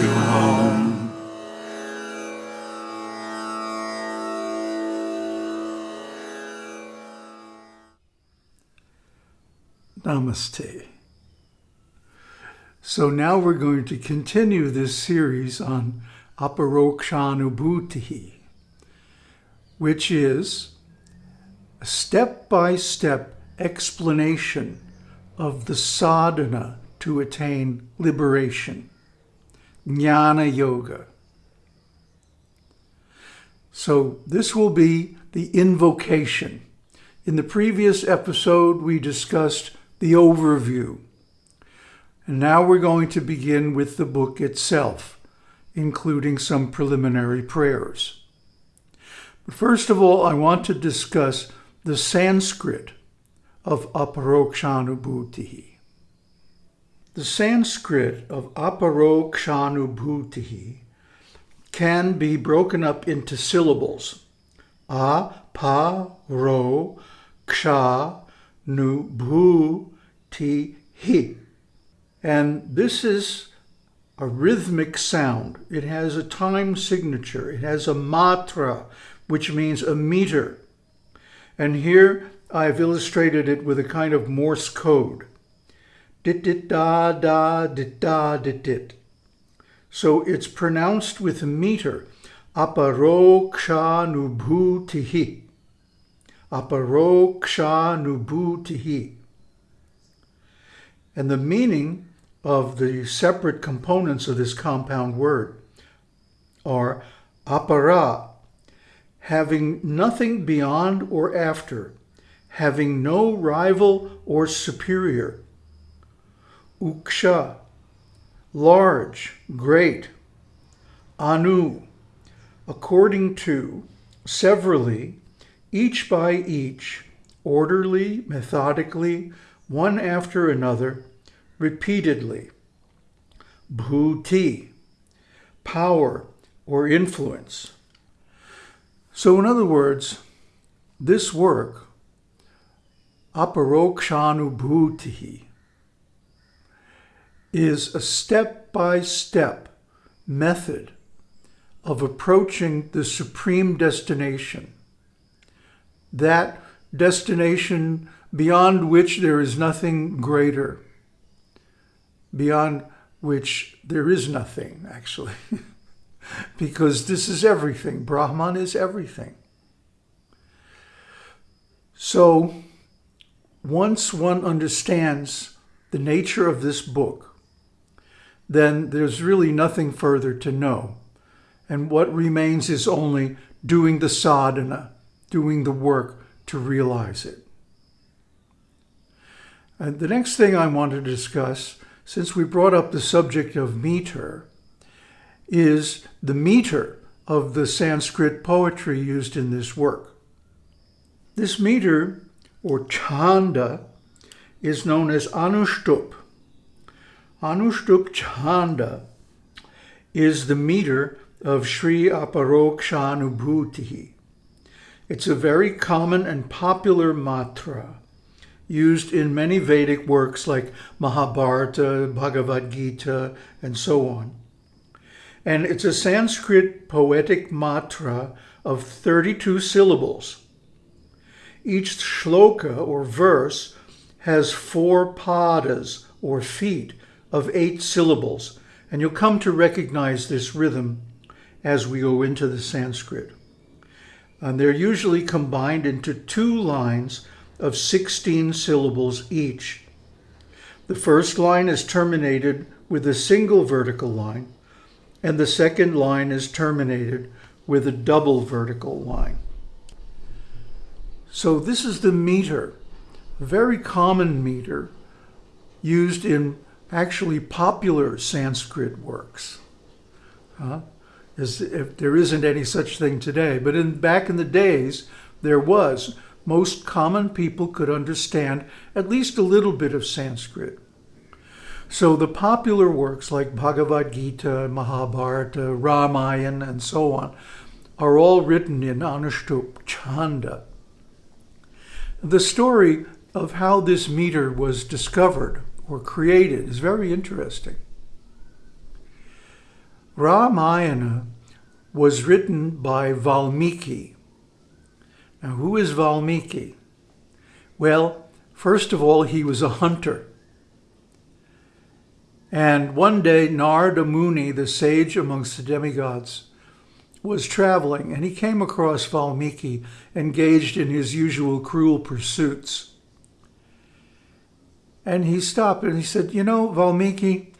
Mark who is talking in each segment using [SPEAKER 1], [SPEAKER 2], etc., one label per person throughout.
[SPEAKER 1] you home.
[SPEAKER 2] Namaste. So now we're going to continue this series on Aparokshanubhuti, which is a step-by-step explanation of the sadhana to attain liberation, jnana yoga. So this will be the invocation. In the previous episode, we discussed the overview. And now we're going to begin with the book itself, including some preliminary prayers. But first of all, I want to discuss the Sanskrit of Aparokshanubhuti. The Sanskrit of Aparokshanubhuti can be broken up into syllables. A, pa, ro, ksha, nu, bhu, ti, hi. And this is a rhythmic sound. It has a time signature. It has a matra, which means a meter. And here I've illustrated it with a kind of Morse code. Dit dit da da dit da dit dit. So it's pronounced with a meter. Aparoksha nubhutihi. Aparoksha nubhutihi. And the meaning of the separate components of this compound word are apara, having nothing beyond or after, having no rival or superior. Uksha, large, great. Anu, according to, severally, each by each, orderly, methodically, one after another, repeatedly. Bhuti, power or influence. So in other words, this work, aparokshanubhuti, is a step-by-step method of approaching the supreme destination. That destination beyond which there is nothing greater, beyond which there is nothing, actually, because this is everything. Brahman is everything. So once one understands the nature of this book, then there's really nothing further to know. And what remains is only doing the sadhana, doing the work to realize it. And the next thing I want to discuss, since we brought up the subject of meter, is the meter of the Sanskrit poetry used in this work. This meter, or chanda, is known as Anushtup. Anushtup chanda is the meter of Sri Aparokshanubhuti. It's a very common and popular matra used in many Vedic works like Mahabharata, Bhagavad Gita, and so on. And it's a Sanskrit poetic matra of 32 syllables. Each shloka or verse has four padas or feet of eight syllables, and you'll come to recognize this rhythm as we go into the Sanskrit. And they're usually combined into two lines of 16 syllables each. The first line is terminated with a single vertical line, and the second line is terminated with a double vertical line. So this is the meter, very common meter used in actually popular Sanskrit works. Uh, as if there isn't any such thing today, but in back in the days, there was most common people could understand at least a little bit of Sanskrit. So the popular works like Bhagavad Gita, Mahabharata, Ramayana, and so on are all written in Anushtup Chanda. The story of how this meter was discovered or created is very interesting. Ramayana was written by Valmiki. Now, who is Valmiki? Well, first of all, he was a hunter. And one day, Narada Muni, the sage amongst the demigods, was traveling and he came across Valmiki engaged in his usual cruel pursuits. And he stopped and he said, You know, Valmiki,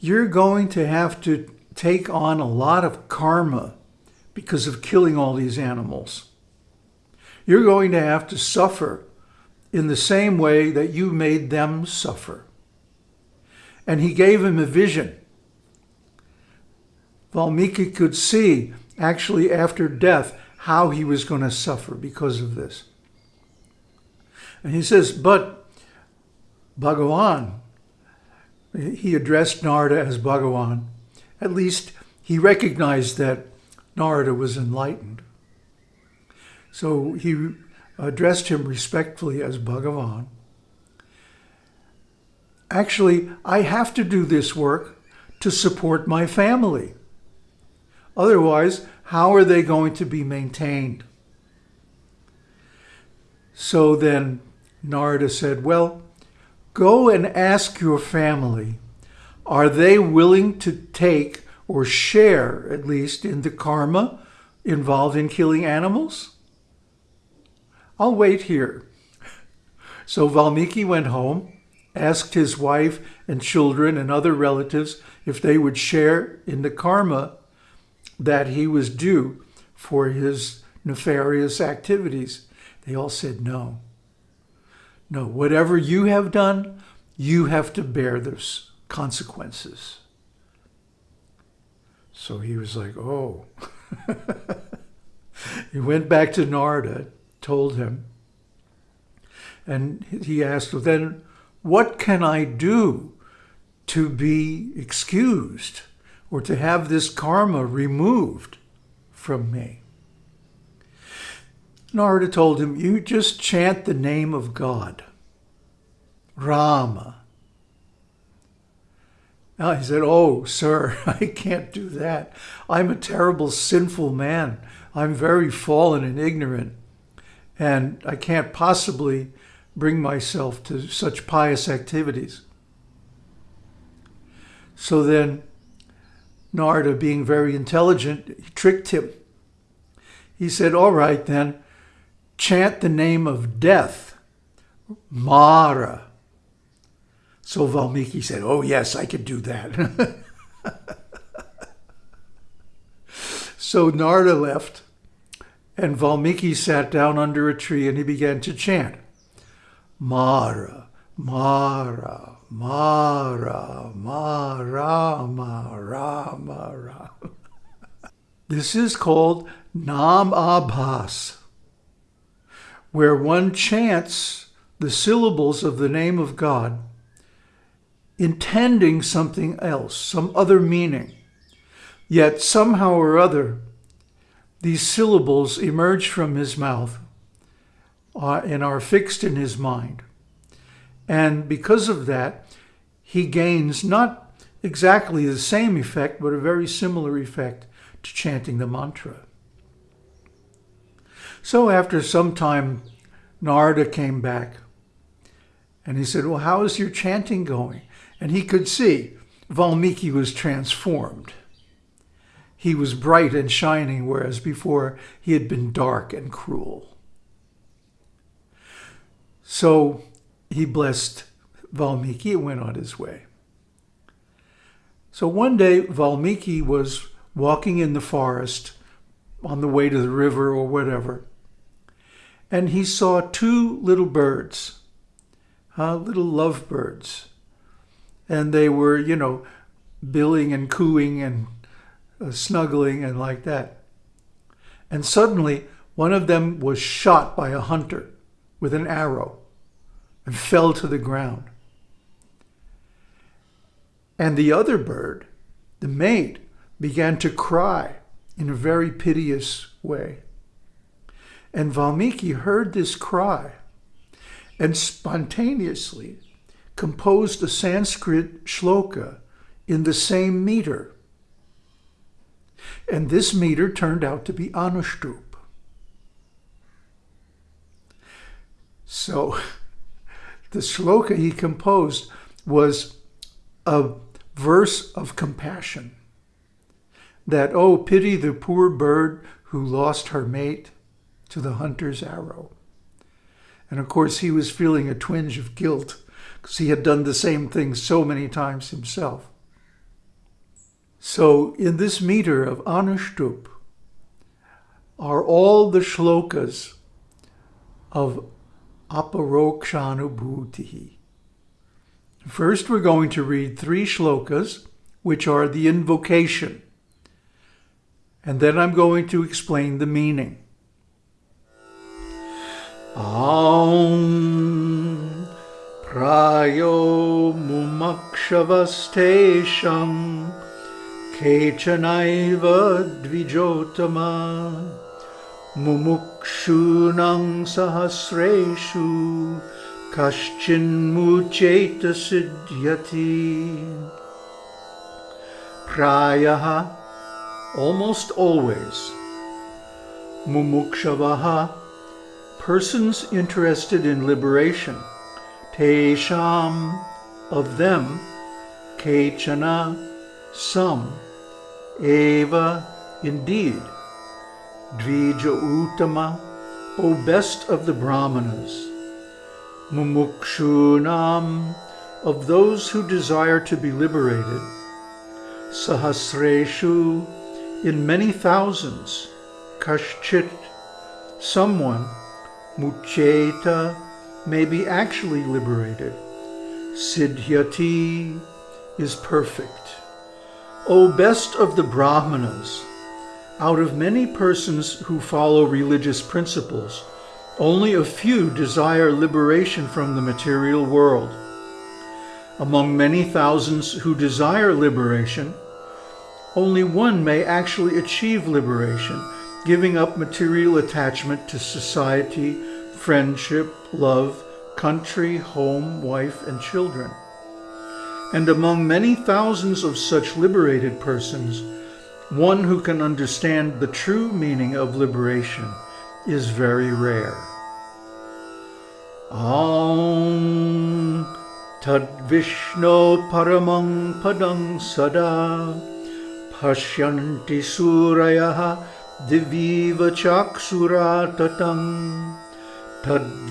[SPEAKER 2] you're going to have to take on a lot of karma because of killing all these animals. You're going to have to suffer in the same way that you made them suffer. And he gave him a vision. Valmiki could see, actually after death, how he was going to suffer because of this. And he says, but Bhagavan, he addressed Narada as Bhagavan. At least he recognized that Narada was enlightened. So he addressed him respectfully as Bhagavan. Actually, I have to do this work to support my family. Otherwise, how are they going to be maintained? So then Narada said, well, go and ask your family, are they willing to take or share, at least, in the karma involved in killing animals? I'll wait here. So Valmiki went home, asked his wife and children and other relatives if they would share in the karma that he was due for his nefarious activities. They all said no. No, whatever you have done, you have to bear those consequences. So he was like, oh. he went back to Narada told him. And he asked, well, then what can I do to be excused or to have this karma removed from me? Narada told him, you just chant the name of God, Rama. Now he said, oh, sir, I can't do that. I'm a terrible, sinful man. I'm very fallen and ignorant and I can't possibly bring myself to such pious activities. So then Narada, being very intelligent, tricked him. He said, all right then, chant the name of death, Mara. So Valmiki said, oh yes, I could do that. so Narada left and Valmiki sat down under a tree and he began to chant, Mara, Mara, Mara, Mara, Mara, Mara. This is called Nam Abhas, where one chants the syllables of the name of God, intending something else, some other meaning. Yet somehow or other, these syllables emerge from his mouth uh, and are fixed in his mind. And because of that, he gains not exactly the same effect, but a very similar effect to chanting the mantra. So after some time, Narada came back and he said, well, how is your chanting going? And he could see Valmiki was transformed. He was bright and shining, whereas before he had been dark and cruel. So he blessed Valmiki and went on his way. So one day Valmiki was walking in the forest on the way to the river or whatever, and he saw two little birds, uh, little lovebirds, and they were, you know, billing and cooing and uh, snuggling and like that. And suddenly one of them was shot by a hunter with an arrow and fell to the ground. And the other bird, the mate, began to cry in a very piteous way. And Valmiki heard this cry and spontaneously composed a Sanskrit shloka in the same meter And this meter turned out to be Anushtup. So the shloka he composed was a verse of compassion. That, oh, pity the poor bird who lost her mate to the hunter's arrow. And of course, he was feeling a twinge of guilt because he had done the same thing so many times himself. So in this meter of Anushtup are all the shlokas of Aparokshanubhuti. First, we're going to read three shlokas, which are the invocation. And then I'm going to explain the meaning. प्रायो मुमक्षबस्थेषं केचनैव द्विजोतम मुमुक्षूणां सहस्रेषु कश्चिन्मुचैत सिद्ध्यति प्रायः almost always मुमुक्षवः persons interested in liberation. Tesham, of them. Kechana, some. Eva, indeed. Dvija Uttama, O best of the Brahmanas, Mumukshunam, of those who desire to be liberated, Sahasreshu, in many thousands, Kashchit, someone, Mucheta, may be actually liberated, Siddhyati is perfect. O best of the Brahmanas, out of many persons who follow religious principles, only a few desire liberation from the material world. Among many thousands who desire liberation, only one may actually achieve liberation, giving up material attachment to society, friendship, love, country, home, wife, and children. And among many thousands of such liberated persons, one who can understand the true meaning of liberation is very rare. Aum Tad Vishnu Paramang Padang Sada Pashyanti Suraya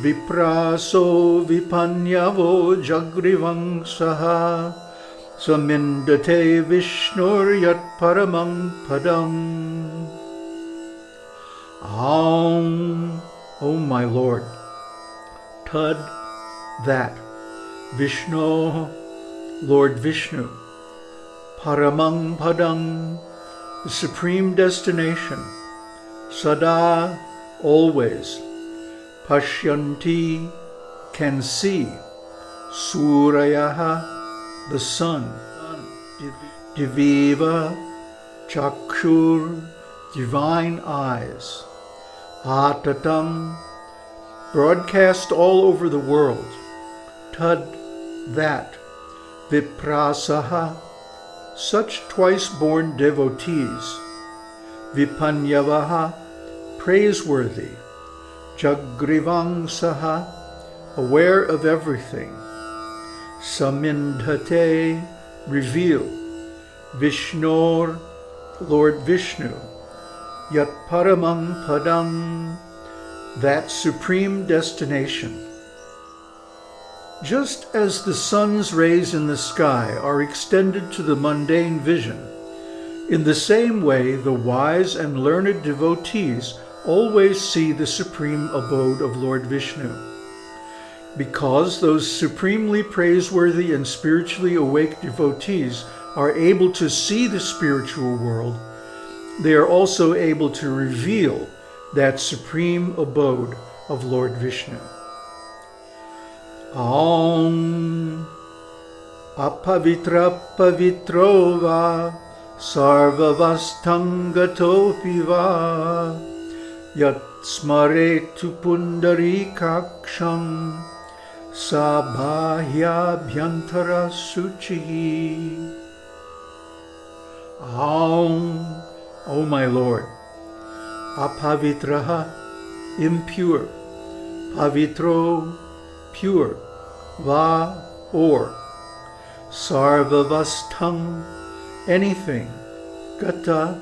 [SPEAKER 2] Vipraso Vipanyavo Jagrivang Saha Samindate Vishnuryat Paramang Padam. Aum, O my Lord, Tad, that, Vishnu, Lord Vishnu, Paramang Padam, the supreme destination, Sada, always, Pashyanti, can see, Surayaha, the sun, Diviva, Chakshur, divine eyes, Atatam, broadcast all over the world, Tad, that, Viprasaha, such twice-born devotees, Vipanyavaha, praiseworthy, Jagrivang Saha, aware of everything, Samindhate, reveal. Vishnor, Lord Vishnu. Yat Paramang Padam, that supreme destination. Just as the sun's rays in the sky are extended to the mundane vision, in the same way the wise and learned devotees always see the supreme abode of Lord Vishnu. Because those supremely praiseworthy and spiritually awake devotees are able to see the spiritual world, they are also able to reveal that supreme abode of Lord Vishnu. Aum apavitra pavitrova sarvavastangatopi va yat smaretu pundarikaksham Sabhahyabhyantara Suchi. Aum, O my Lord. Apavitraha, impure. Pavitro, pure. Va, or. Sarvavastham, anything. Gata,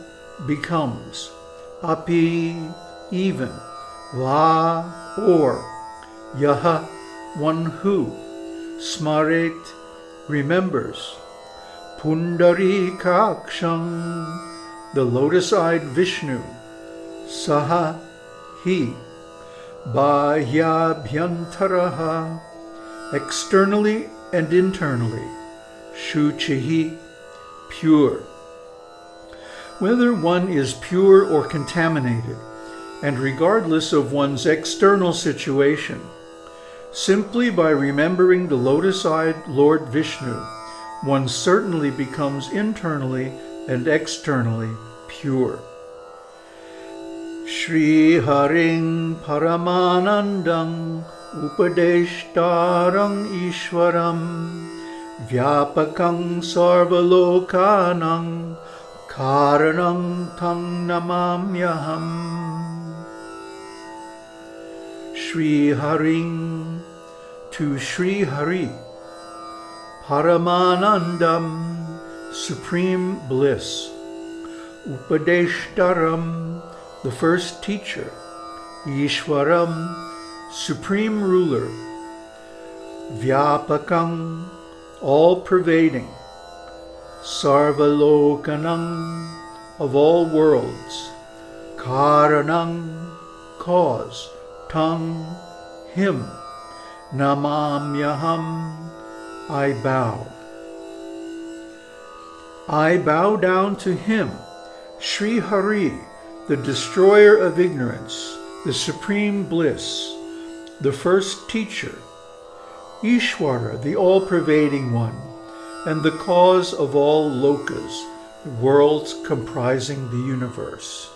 [SPEAKER 2] becomes. Api, even. Va, or. Yaha, one who. Smaret, remembers. Pundari Kakshang, the lotus-eyed Vishnu. Saha, he. Bahyabhyantaraha, externally and internally. Shuchihi, pure. Whether one is pure or contaminated, and regardless of one's external situation, simply by remembering the lotus-eyed Lord Vishnu, one certainly becomes internally and externally pure. Shri Haring Paramanandam Upadeshtarang Ishwaram Vyapakang Sarvalokanang Karanang Tang Namamyaham Shri Haring to Shri Hari Paramanandam Supreme Bliss Upadeshtaram the first teacher Ishwaram Supreme Ruler Vyapakam all-pervading Sarvalokanam of all worlds Karanam cause Tang him Namamyaham I bow. I bow down to him Sri Hari the destroyer of ignorance the supreme bliss the first teacher, Ishwara, the all-pervading one, and the cause of all lokas, the worlds comprising the universe.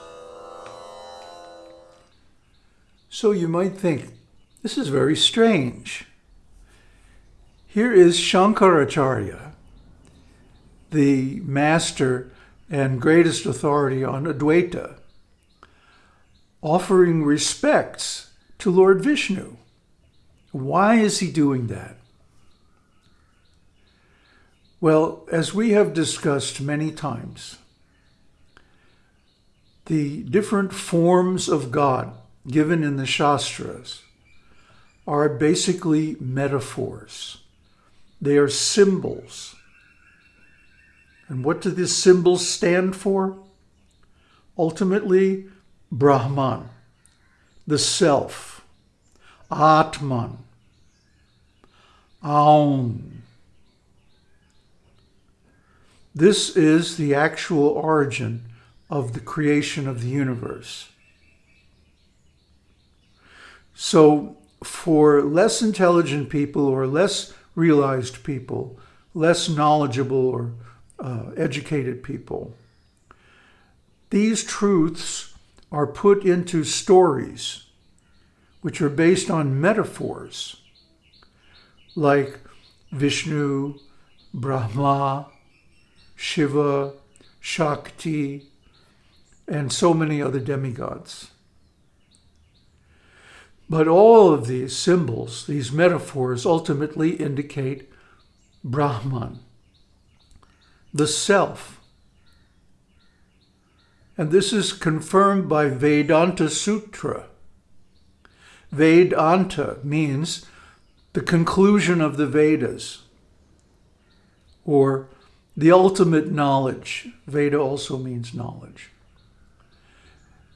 [SPEAKER 2] So you might think, this is very strange. Here is Shankaracharya, the master and greatest authority on Advaita, offering respects to Lord Vishnu. Why is he doing that? Well, as we have discussed many times, the different forms of God given in the Shastras are basically metaphors. They are symbols. And what do these symbols stand for? Ultimately, Brahman the self, Atman, Aum. This is the actual origin of the creation of the universe. So for less intelligent people or less realized people, less knowledgeable or uh, educated people, these truths are put into stories which are based on metaphors like Vishnu, Brahma, Shiva, Shakti, and so many other demigods. But all of these symbols, these metaphors, ultimately indicate Brahman, the self, and this is confirmed by Vedanta Sutra. Vedanta means the conclusion of the Vedas or the ultimate knowledge. Veda also means knowledge.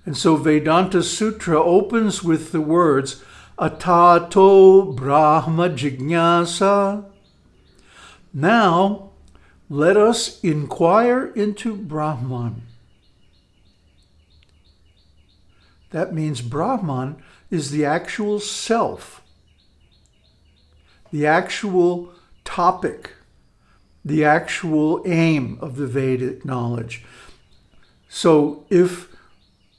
[SPEAKER 2] And so Vedanta Sutra opens with the words Atato Brahma Jignasa. Now, let us inquire into Brahman. That means Brahman is the actual self, the actual topic, the actual aim of the Vedic knowledge. So if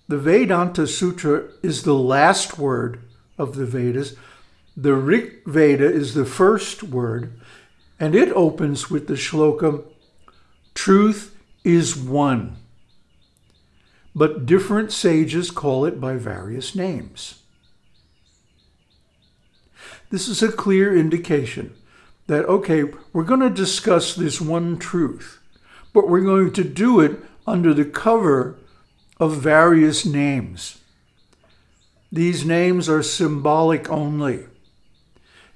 [SPEAKER 2] the Vedanta Sutra is the last word of the Vedas, the Rig Veda is the first word, and it opens with the shloka, truth is one. But different sages call it by various names. This is a clear indication that, okay, we're going to discuss this one truth, but we're going to do it under the cover of various names. These names are symbolic only.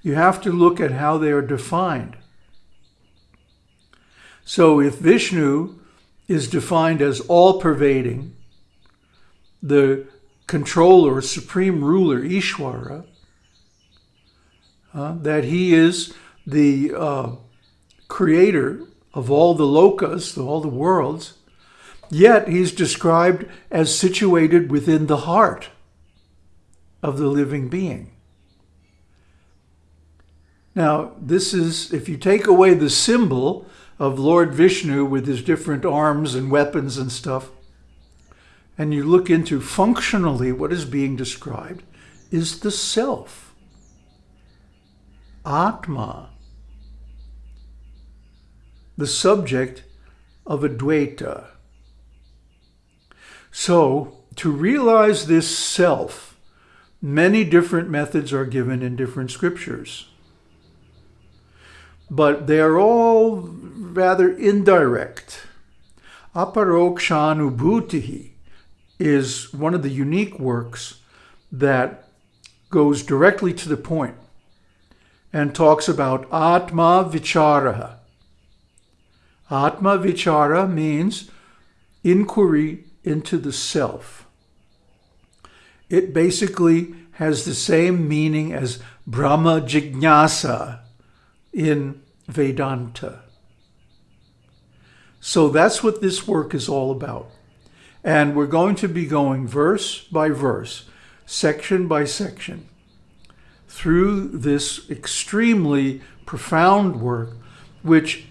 [SPEAKER 2] You have to look at how they are defined. So if Vishnu is defined as all-pervading, the controller, supreme ruler, Ishwara, uh, that he is the uh, creator of all the lokas, all the worlds, yet he's described as situated within the heart of the living being. Now, this is, if you take away the symbol of Lord Vishnu with his different arms and weapons and stuff, and you look into functionally what is being described, is the self. Atma. The subject of Advaita. So, to realize this self, many different methods are given in different scriptures but they are all rather indirect. Aparokshanubhutihi is one of the unique works that goes directly to the point and talks about Atma Vichara. Atma Vichara means inquiry into the self. It basically has the same meaning as Brahma Jignasa in Vedanta. So that's what this work is all about. And we're going to be going verse by verse, section by section, through this extremely profound work, which,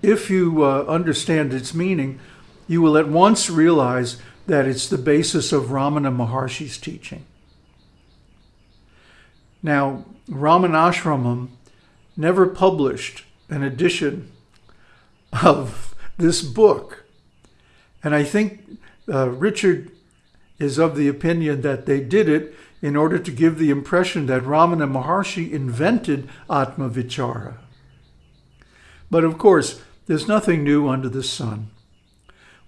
[SPEAKER 2] if you uh, understand its meaning, you will at once realize that it's the basis of Ramana Maharshi's teaching. Now, Ramanashramam never published an edition of this book. And I think uh, Richard is of the opinion that they did it in order to give the impression that Ramana Maharshi invented Atma Vichara. But of course, there's nothing new under the sun.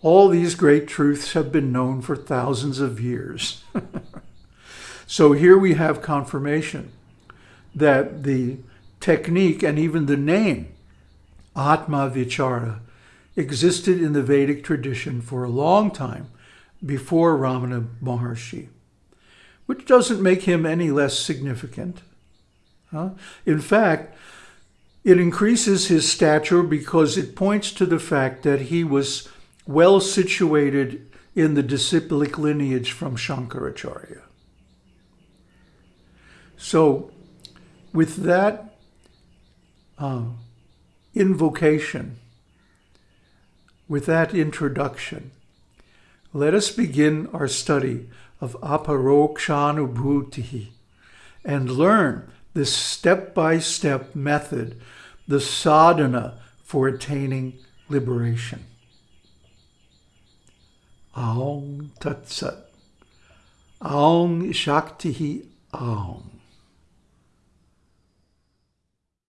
[SPEAKER 2] All these great truths have been known for thousands of years. so here we have confirmation that the technique and even the name Atma Vichara existed in the Vedic tradition for a long time before Ramana Maharshi, which doesn't make him any less significant. Huh? In fact, it increases his stature because it points to the fact that he was well situated in the disciplic lineage from Shankaracharya. So with that uh, invocation, with that introduction, let us begin our study of aparokshanubhuti and learn this step-by-step method, the sadhana for attaining liberation. Aum Tat Sat. Aum Shakti Aum.